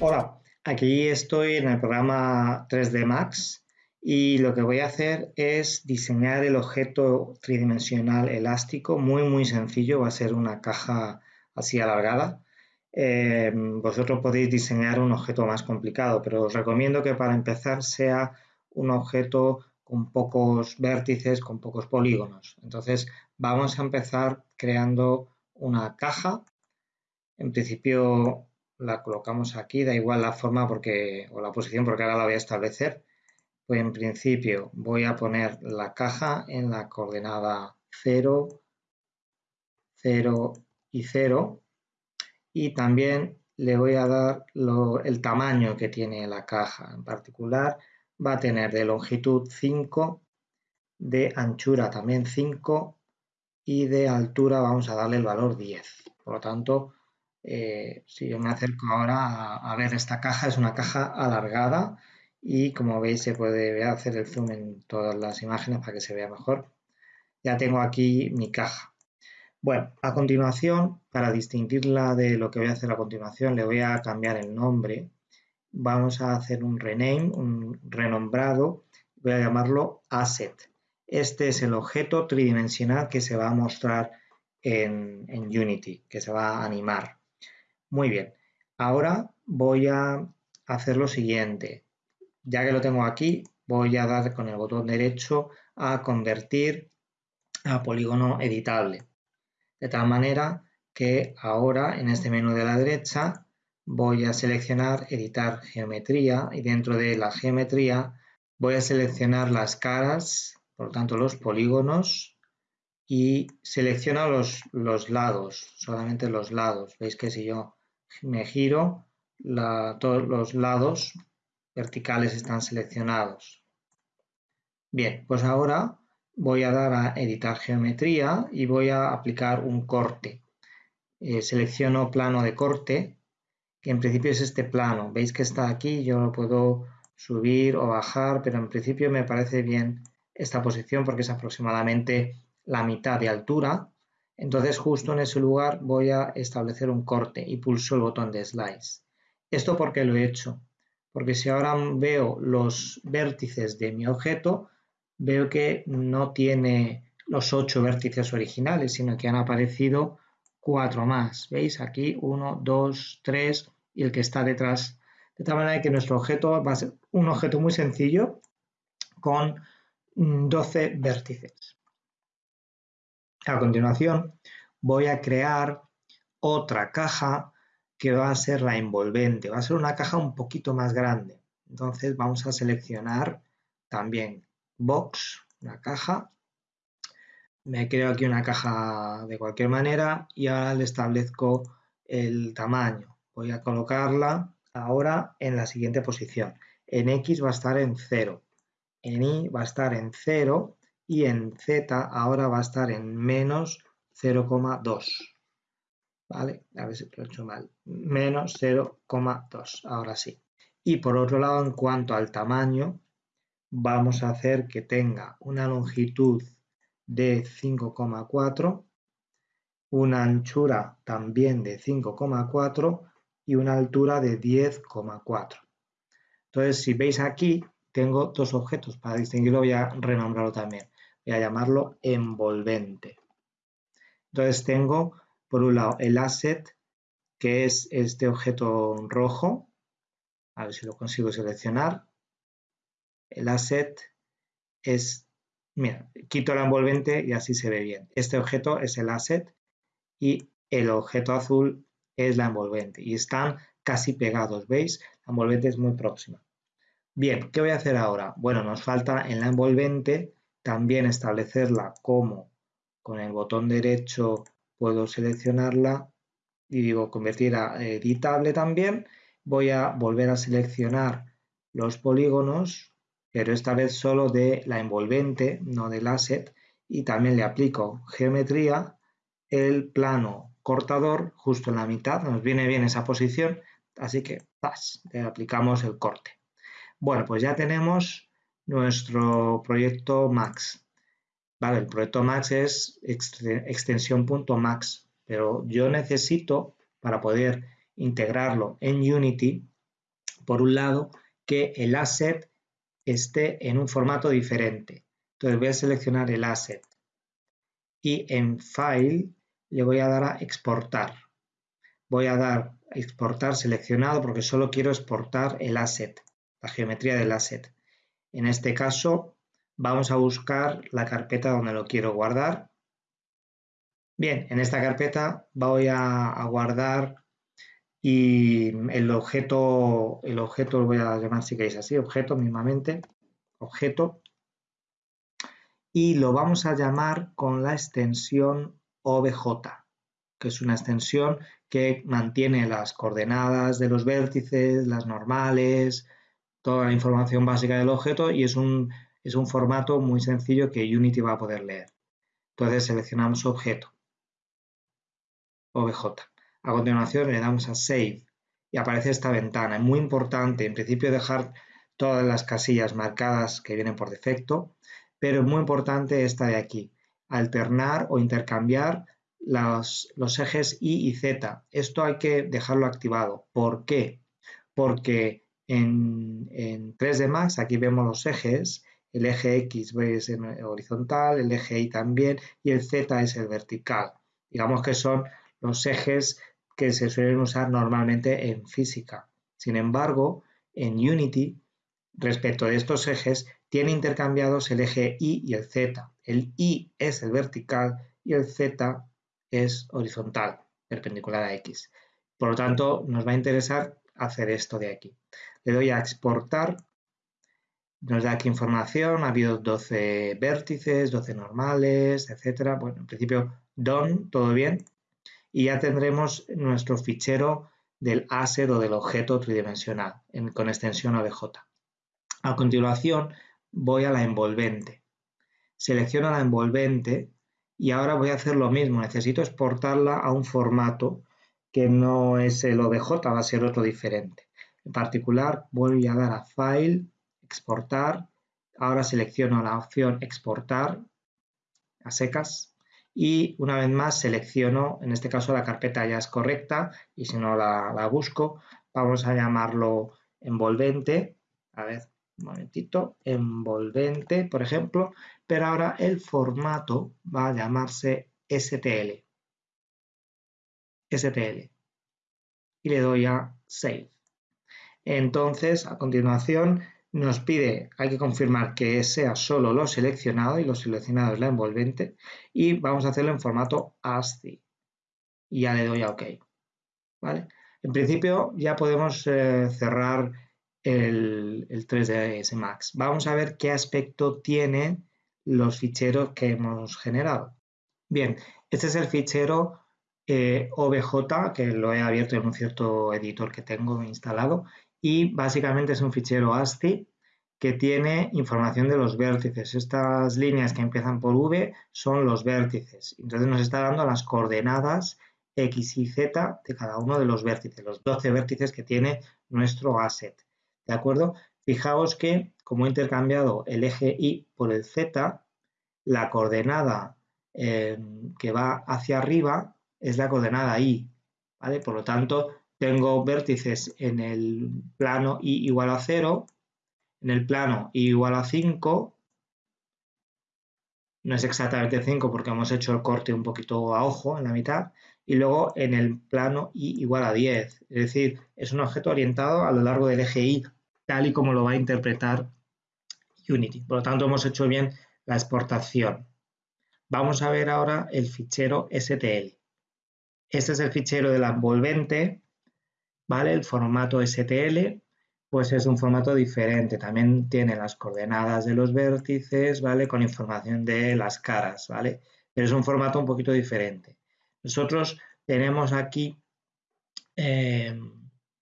Hola, aquí estoy en el programa 3D Max y lo que voy a hacer es diseñar el objeto tridimensional elástico, muy muy sencillo, va a ser una caja así alargada. Eh, vosotros podéis diseñar un objeto más complicado, pero os recomiendo que para empezar sea un objeto con pocos vértices, con pocos polígonos. Entonces vamos a empezar creando una caja. En principio la colocamos aquí, da igual la forma porque, o la posición porque ahora la voy a establecer. Pues en principio voy a poner la caja en la coordenada 0, 0 y 0 y también le voy a dar el tamaño que tiene la caja. En particular va a tener de longitud 5, de anchura también 5 y de altura vamos a darle el valor 10. Por lo tanto, eh, si yo me acerco ahora a, ver esta caja, es una caja alargada y como veis se puede hacer el zoom en todas las imágenes para que se vea mejor. Ya tengo aquí mi caja. Bueno, a continuación, para distinguirla de lo que voy a hacer a continuación, le voy a cambiar el nombre. Vamos a hacer un rename, un renombrado, voy a llamarlo asset. Este es el objeto tridimensional que se va a mostrar en Unity, que se va a animar. Muy bien, ahora voy a hacer lo siguiente. Ya que lo tengo aquí, voy a dar con el botón derecho a convertir a polígono editable. De tal manera que ahora en este menú de la derecha voy a seleccionar editar geometría y dentro de la geometría voy a seleccionar las caras, por lo tanto los polígonos y selecciono los, los lados, solamente los lados. Veis que si yo me giro, todos los lados verticales están seleccionados. Bien, pues ahora voy a dar a editar geometría y voy a aplicar un corte. Eh, selecciono plano de corte, que en principio es este plano. Veis que está aquí, yo lo puedo subir o bajar, pero en principio me parece bien esta posición porque es aproximadamente la mitad de altura entonces justo en ese lugar voy a establecer un corte y pulso el botón de Slice. ¿Esto por qué lo he hecho? Porque si ahora veo los vértices de mi objeto, veo que no tiene los ocho vértices originales, sino que han aparecido cuatro más. ¿Veis? Aquí uno, dos, tres y el que está detrás. De tal manera que nuestro objeto va a ser un objeto muy sencillo con 12 vértices. A continuación voy a crear otra caja que va a ser la envolvente. Va a ser una caja un poquito más grande. Entonces vamos a seleccionar también Box, una caja. Me creo aquí una caja de cualquier manera y ahora le establezco el tamaño. Voy a colocarla ahora en la siguiente posición. En X va a estar en 0, en Y va a estar en 0 y en Z ahora va a estar en menos 0,2. ¿Vale? A ver si lo he hecho mal. Menos 0,2. Ahora sí. Y por otro lado, en cuanto al tamaño, vamos a hacer que tenga una longitud de 5,4, una anchura también de 5,4 y una altura de 10,4. Entonces, si veis aquí, tengo dos objetos. Para distinguirlo voy a renombrarlo también voy a llamarlo envolvente. Entonces tengo por un lado el asset, que es este objeto rojo, a ver si lo consigo seleccionar. El asset es, mira, quito la envolvente y así se ve bien. Este objeto es el asset y el objeto azul es la envolvente y están casi pegados, ¿veis? La envolvente es muy próxima. Bien, ¿qué voy a hacer ahora? Bueno, nos falta en la envolvente también establecerla como con el botón derecho puedo seleccionarla y digo convertir a editable también. Voy a volver a seleccionar los polígonos, pero esta vez solo de la envolvente, no del asset, y también le aplico geometría, el plano cortador justo en la mitad, nos viene bien esa posición, así que le aplicamos el corte. Bueno, pues ya tenemos nuestro proyecto Max. Vale, el proyecto Max es extensión.max, pero yo necesito, para poder integrarlo en Unity, por un lado, que el asset esté en un formato diferente. Entonces voy a seleccionar el asset y en File le voy a dar a exportar. Voy a dar exportar seleccionado porque solo quiero exportar el asset, la geometría del asset. En este caso vamos a buscar la carpeta donde lo quiero guardar. Bien, en esta carpeta voy a, guardar y el objeto, el objeto lo voy a llamar si queréis así, objeto mismamente, objeto, y lo vamos a llamar con la extensión OBJ, que es una extensión que mantiene las coordenadas de los vértices, las normales, toda la información básica del objeto y es un, es un formato muy sencillo que Unity va a poder leer. Entonces seleccionamos objeto, OBJ. A continuación le damos a Save y aparece esta ventana. Es muy importante, en principio, dejar todas las casillas marcadas que vienen por defecto, pero es muy importante esta de aquí, alternar o intercambiar los, ejes Y y Z. Esto hay que dejarlo activado. ¿Por qué? Porque en, en 3D Max aquí vemos los ejes, el eje X es horizontal, el eje Y también y el Z es el vertical. Digamos que son los ejes que se suelen usar normalmente en física. Sin embargo, en Unity, respecto de estos ejes, tiene intercambiados el eje Y y el Z. El Y es el vertical y el Z es horizontal, perpendicular a X. Por lo tanto, nos va a interesar hacer esto de aquí. Le doy a exportar, nos da aquí información, ha habido 12 vértices, 12 normales, etcétera. Bueno, en principio, done, todo bien. Y ya tendremos nuestro fichero del asset o del objeto tridimensional con extensión OBJ. A continuación, voy a la envolvente. Selecciono la envolvente y ahora voy a hacer lo mismo. Necesito exportarla a un formato que no es el OBJ, va a ser otro diferente. En particular, voy a dar a File, Exportar. Ahora selecciono la opción Exportar a secas y una vez más selecciono, en este caso la carpeta ya es correcta y si no la, la busco, vamos a llamarlo envolvente. A ver, un momentito, envolvente, por ejemplo, pero ahora el formato va a llamarse STL. STL. Y le doy a Save. Entonces, a continuación, nos pide, hay que confirmar que sea solo lo seleccionado y lo seleccionado es la envolvente y vamos a hacerlo en formato ASCII. Y ya le doy a OK. ¿Vale? En principio ya podemos eh, cerrar el, 3ds Max. Vamos a ver qué aspecto tienen los ficheros que hemos generado. Bien, este es el fichero eh, OBJ, que lo he abierto en un cierto editor que tengo instalado, y básicamente es un fichero ASCII que tiene información de los vértices. Estas líneas que empiezan por V son los vértices. Entonces nos está dando las coordenadas X y Z de cada uno de los vértices, los 12 vértices que tiene nuestro asset. ¿De acuerdo? Fijaos que como he intercambiado el eje Y por el Z, la coordenada eh, que va hacia arriba es la coordenada Y. ¿vale? Por lo tanto, tengo vértices en el plano Y igual a 0, en el plano Y igual a 5, no es exactamente 5 porque hemos hecho el corte un poquito a ojo en la mitad, y luego en el plano Y igual a 10, es decir, es un objeto orientado a lo largo del eje Y tal y como lo va a interpretar Unity. Por lo tanto, hemos hecho bien la exportación. Vamos a ver ahora el fichero STL. Este es el fichero de la envolvente, ¿vale? El formato STL, pues es un formato diferente. También tiene las coordenadas de los vértices, ¿vale? Con información de las caras, ¿vale? Pero es un formato un poquito diferente. Nosotros tenemos aquí eh,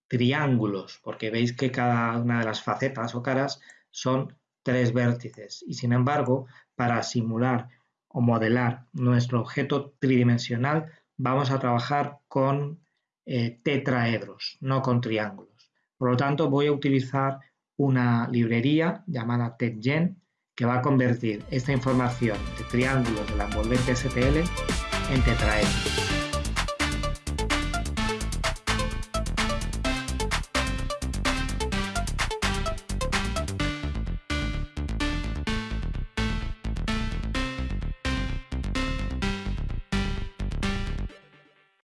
triángulos, porque veis que cada una de las facetas o caras son tres vértices y sin embargo para simular o modelar nuestro objeto tridimensional vamos a trabajar con eh, tetraedros, no con triángulos. Por lo tanto voy a utilizar una librería llamada TechGen que va a convertir esta información de triángulos de la envolvente STL en tetraedros.